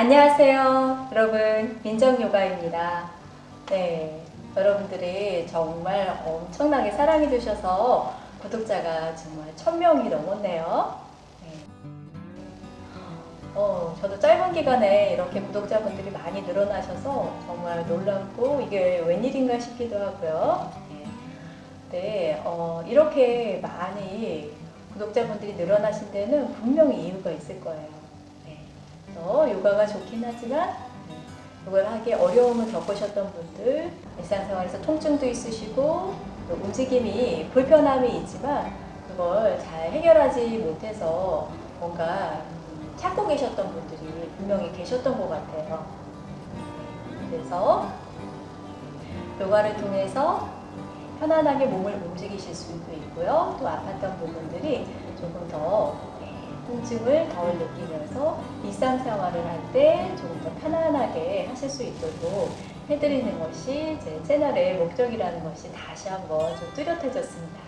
안녕하세요. 여러분, 민정요가입니다. 네, 여러분들이 정말 엄청나게 사랑해 주셔서 구독자가 정말 1000명이 넘었네요. 네. 어, 저도 짧은 기간에 이렇게 구독자분들이 많이 늘어나셔서 정말 놀랍고 이게 웬일인가 싶기도 하고요. 네, 네 어, 이렇게 많이 구독자분들이 늘어나신 데는 분명히 이유가 있을 거예요. 요가가 좋긴 하지만 네, 요가를 하기 어려움을 겪으셨던 분들, 일상생활에서 통증도 있으시고 또 움직임이 불편함이 있지만 그걸 잘 해결하지 못해서 뭔가 찾고 계셨던 분들이 분명히 계셨던 것 같아요. 그래서 요가를 통해서 편안하게 몸을 움직이실 수도 있고요. 또 아팠던 부분들이 조금 더 네, 통증을 덜 느끼면서 일상생활을 할 때 조금 더 편안하게 하실 수 있도록 해드리는 것이 제 채널의 목적이라는 것이 다시 한번 좀 뚜렷해졌습니다.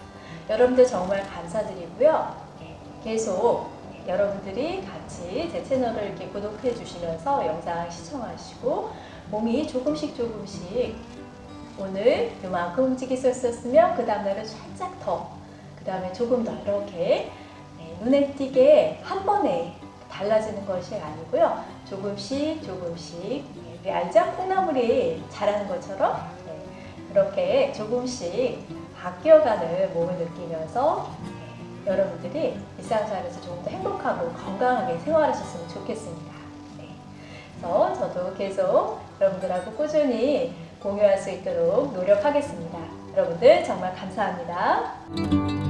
여러분들 정말 감사드리고요. 네, 계속 여러분들이 같이 제 채널을 이렇게 구독해 주시면서 영상 시청하시고 몸이 조금씩 조금씩 오늘 수 있었으면 그 다음날은 살짝 더, 그 다음에 조금 더 이렇게 네, 눈에 띄게 한 번에 달라지는 것이 아니고요. 조금씩 조금씩 네, 우리 알자 콩나물이 자라는 것처럼 네, 그렇게 조금씩 바뀌어가는 몸을 느끼면서 네, 여러분들이 일상생활에서 조금 더 행복하고 건강하게 생활하셨으면 좋겠습니다. 네, 그래서 저도 계속 여러분들하고 꾸준히 공유할 수 있도록 노력하겠습니다. 여러분들 정말 감사합니다.